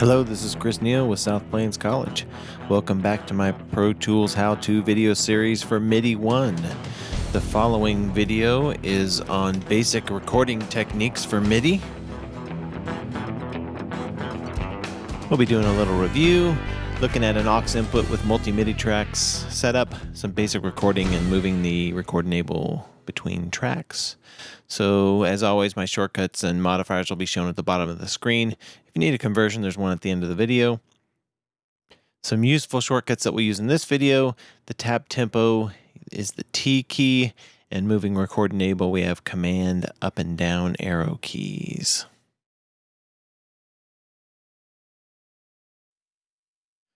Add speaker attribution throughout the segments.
Speaker 1: Hello, this is Chris Neal with South Plains College. Welcome back to my Pro Tools How To video series for MIDI 1. The following video is on basic recording techniques for MIDI. We'll be doing a little review, looking at an aux input with multi-MIDI tracks setup, some basic recording and moving the record enable between tracks. So as always, my shortcuts and modifiers will be shown at the bottom of the screen. If you need a conversion, there's one at the end of the video. Some useful shortcuts that we use in this video, the tap tempo is the T key, and moving record enable, we have command up and down arrow keys.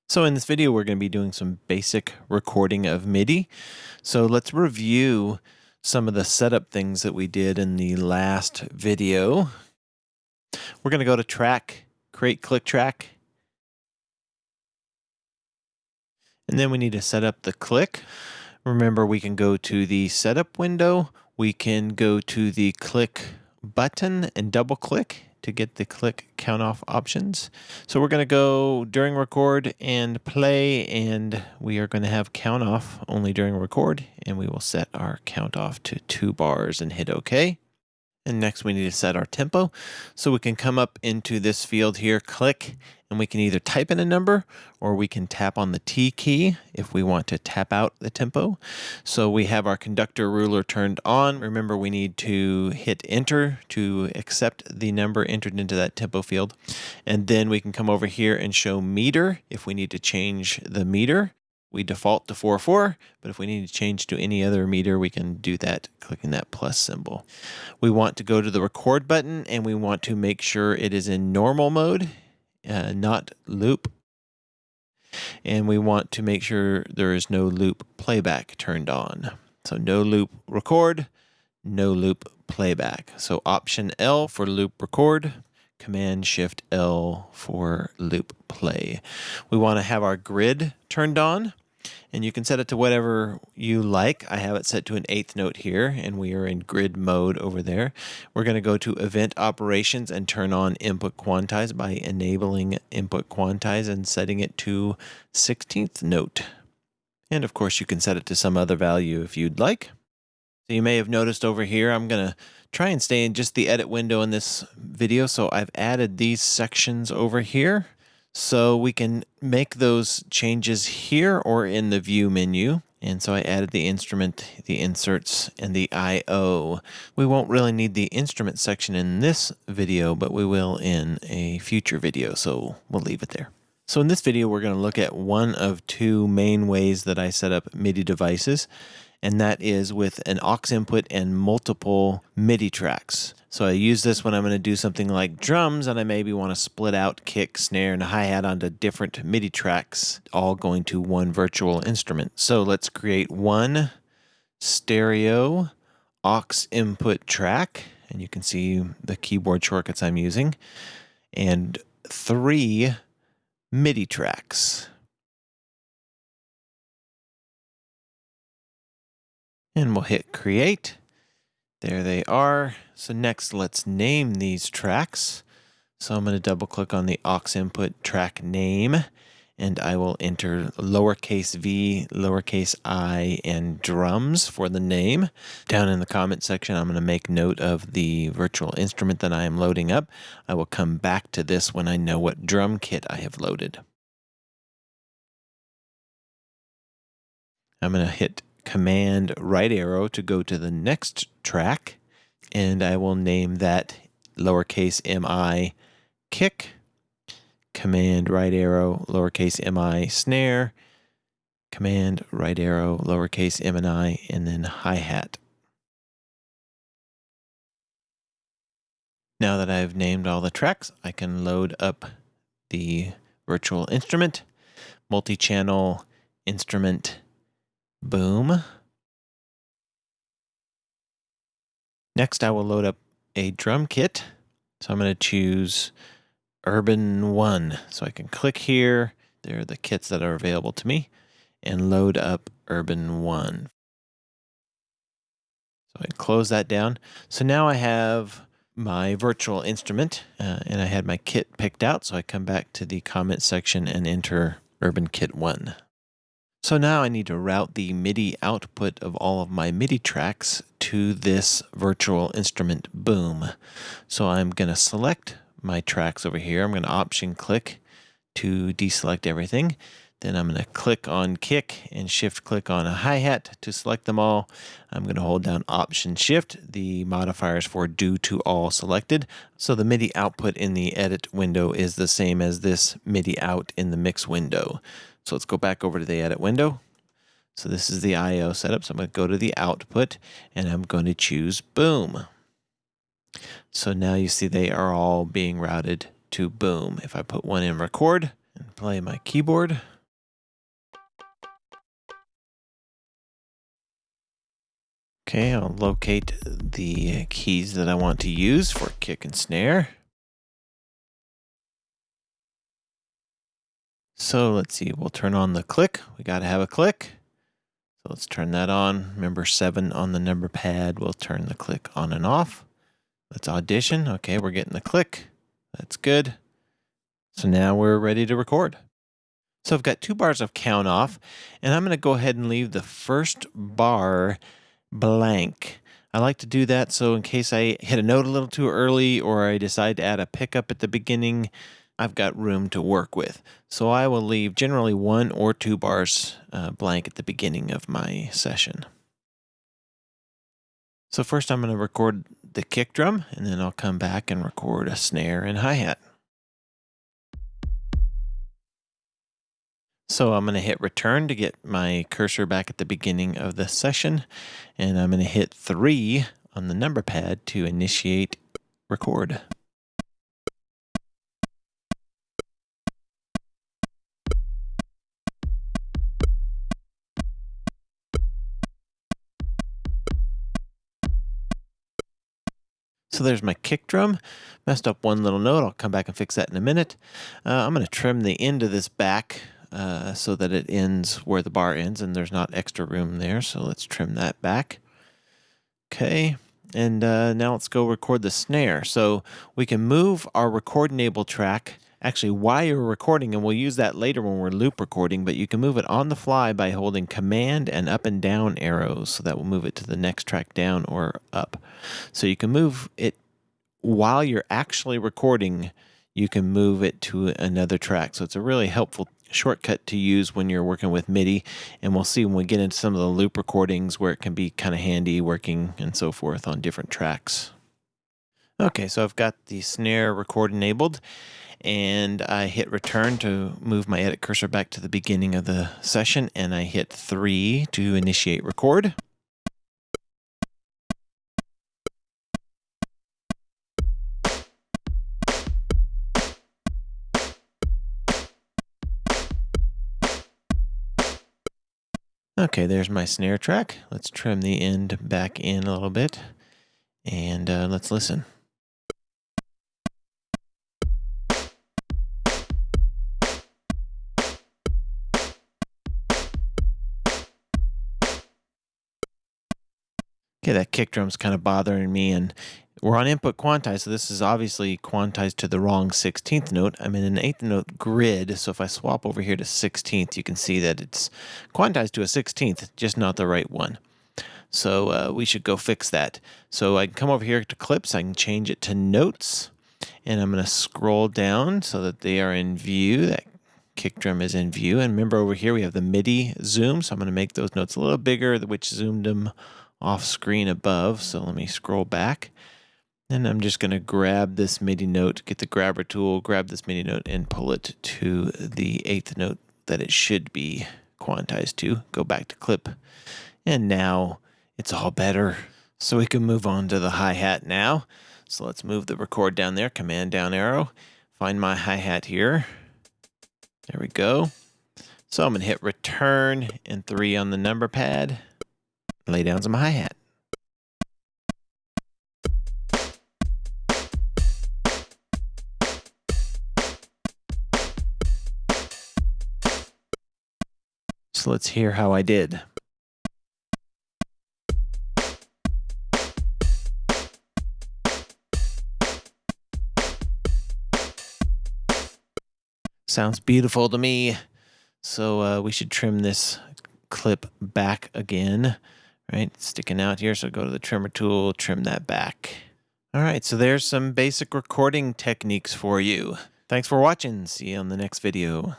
Speaker 1: So in this video, we're going to be doing some basic recording of MIDI. So let's review some of the setup things that we did in the last video. We're going to go to track, create click track. And then we need to set up the click. Remember, we can go to the setup window. We can go to the click button and double click to get the click count off options. So we're going to go during record and play, and we are going to have count off only during record, and we will set our count off to two bars and hit OK. And next we need to set our tempo. So we can come up into this field here, click, and we can either type in a number or we can tap on the T key if we want to tap out the tempo. So we have our conductor ruler turned on. Remember we need to hit enter to accept the number entered into that tempo field. And then we can come over here and show meter if we need to change the meter we default to 4-4, but if we need to change to any other meter, we can do that clicking that plus symbol. We want to go to the record button and we want to make sure it is in normal mode, uh, not loop. And we want to make sure there is no loop playback turned on. So no loop record, no loop playback. So option L for loop record, Command Shift L for loop play. We want to have our grid turned on and you can set it to whatever you like. I have it set to an eighth note here, and we are in grid mode over there. We're going to go to event operations and turn on input quantize by enabling input quantize and setting it to 16th note. And of course, you can set it to some other value if you'd like. So you may have noticed over here, I'm going to try and stay in just the edit window in this video. So I've added these sections over here. So we can make those changes here or in the view menu. And so I added the instrument, the inserts, and the I.O. We won't really need the instrument section in this video, but we will in a future video, so we'll leave it there. So in this video, we're going to look at one of two main ways that I set up MIDI devices, and that is with an aux input and multiple MIDI tracks. So I use this when I'm going to do something like drums and I maybe want to split out kick, snare, and hi-hat onto different MIDI tracks, all going to one virtual instrument. So let's create one stereo aux input track, and you can see the keyboard shortcuts I'm using, and three MIDI tracks. And we'll hit create. There they are. So next, let's name these tracks. So I'm going to double click on the aux input track name and I will enter lowercase v, lowercase i, and drums for the name. Down in the comment section, I'm going to make note of the virtual instrument that I am loading up. I will come back to this when I know what drum kit I have loaded. I'm going to hit Command right arrow to go to the next track, and I will name that lowercase mi kick, command right arrow, lowercase mi snare, command right arrow, lowercase m and i, and then hi-hat. Now that I've named all the tracks, I can load up the virtual instrument, multi-channel instrument boom. Next, I will load up a drum kit. So I'm going to choose Urban 1. So I can click here. There are the kits that are available to me and load up Urban 1. So I close that down. So now I have my virtual instrument uh, and I had my kit picked out. So I come back to the comment section and enter Urban Kit 1. So now I need to route the MIDI output of all of my MIDI tracks to this virtual instrument boom. So I'm going to select my tracks over here. I'm going to option click to deselect everything. Then I'm going to click on kick and shift click on a hi-hat to select them all. I'm going to hold down option shift, the modifiers for do to all selected. So the MIDI output in the edit window is the same as this MIDI out in the mix window. So let's go back over to the edit window. So this is the IO setup. So I'm going to go to the output and I'm going to choose boom. So now you see they are all being routed to boom. If I put one in record and play my keyboard, Okay, I'll locate the keys that I want to use for kick and snare. So let's see, we'll turn on the click. We got to have a click. So let's turn that on. Remember seven on the number pad. We'll turn the click on and off. Let's audition. Okay, we're getting the click. That's good. So now we're ready to record. So I've got two bars of count off, and I'm going to go ahead and leave the first bar blank. I like to do that so in case I hit a note a little too early or I decide to add a pickup at the beginning, I've got room to work with. So I will leave generally one or two bars uh, blank at the beginning of my session. So first I'm going to record the kick drum and then I'll come back and record a snare and hi-hat. So I'm going to hit return to get my cursor back at the beginning of the session. And I'm going to hit 3 on the number pad to initiate record. So there's my kick drum. Messed up one little note. I'll come back and fix that in a minute. Uh, I'm going to trim the end of this back uh, so that it ends where the bar ends and there's not extra room there. So let's trim that back. Okay. And uh, now let's go record the snare. So we can move our record enable track actually while you're recording, and we'll use that later when we're loop recording, but you can move it on the fly by holding command and up and down arrows. So that will move it to the next track down or up. So you can move it while you're actually recording, you can move it to another track. So it's a really helpful shortcut to use when you're working with MIDI. And we'll see when we get into some of the loop recordings where it can be kind of handy working and so forth on different tracks. Okay, so I've got the snare record enabled and I hit return to move my edit cursor back to the beginning of the session and I hit three to initiate record. Okay, there's my snare track. Let's trim the end back in a little bit and uh, let's listen. Okay, that kick drum's kind of bothering me and we're on input quantize, so this is obviously quantized to the wrong 16th note. I'm in an 8th note grid, so if I swap over here to 16th, you can see that it's quantized to a 16th, just not the right one. So uh, we should go fix that. So I can come over here to clips, I can change it to notes, and I'm going to scroll down so that they are in view. That kick drum is in view. And remember over here we have the MIDI zoom, so I'm going to make those notes a little bigger, which zoomed them off screen above. So let me scroll back. And I'm just going to grab this MIDI note, get the grabber tool, grab this MIDI note, and pull it to the eighth note that it should be quantized to. Go back to clip. And now it's all better. So we can move on to the hi-hat now. So let's move the record down there, command down arrow, find my hi-hat here. There we go. So I'm going to hit return and three on the number pad, lay down some hi-hat. So let's hear how I did. Sounds beautiful to me. So uh, we should trim this clip back again right? sticking out here. So go to the trimmer tool, trim that back. All right, so there's some basic recording techniques for you. Thanks for watching. See you on the next video.